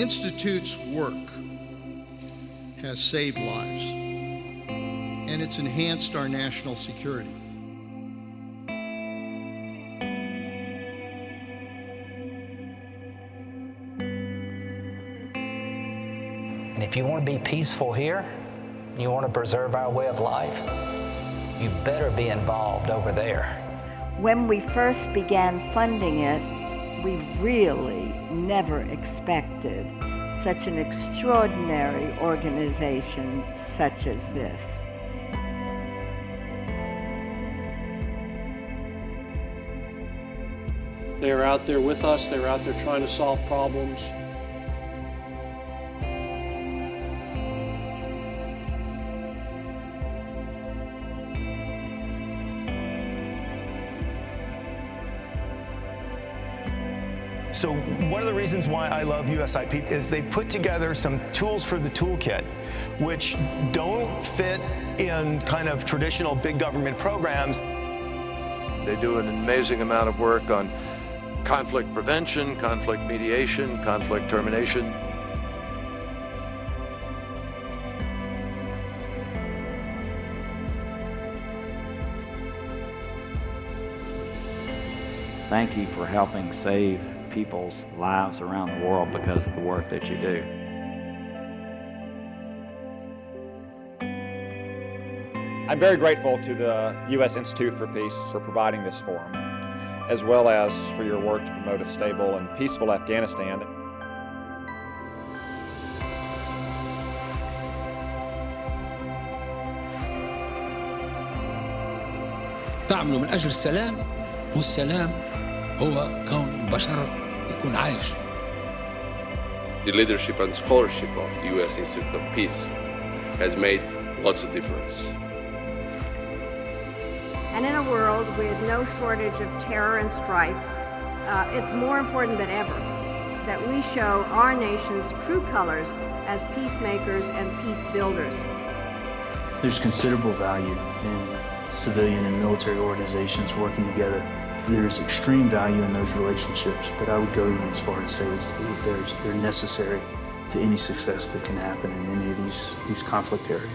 Institute's work has saved lives, and it's enhanced our national security. And if you want to be peaceful here, you want to preserve our way of life, you better be involved over there. When we first began funding it, we really never expected such an extraordinary organization such as this. They are out there with us, they're out there trying to solve problems. So one of the reasons why I love USIP is they put together some tools for the toolkit which don't fit in kind of traditional big government programs. They do an amazing amount of work on conflict prevention, conflict mediation, conflict termination. Thank you for helping save people's lives around the world because of the work that you do. I'm very grateful to the U.S. Institute for Peace for providing this forum, as well as for your work to promote a stable and peaceful Afghanistan. تعملوا من أجل السلام والسلام هو كون بشر the leadership and scholarship of the U.S. Institute of Peace has made lots of difference. And in a world with no shortage of terror and strife, uh, it's more important than ever that we show our nation's true colors as peacemakers and peace builders. There's considerable value in civilian and military organizations working together there's extreme value in those relationships, but I would go even as far as say that there's, they're necessary to any success that can happen in any of these, these conflict areas.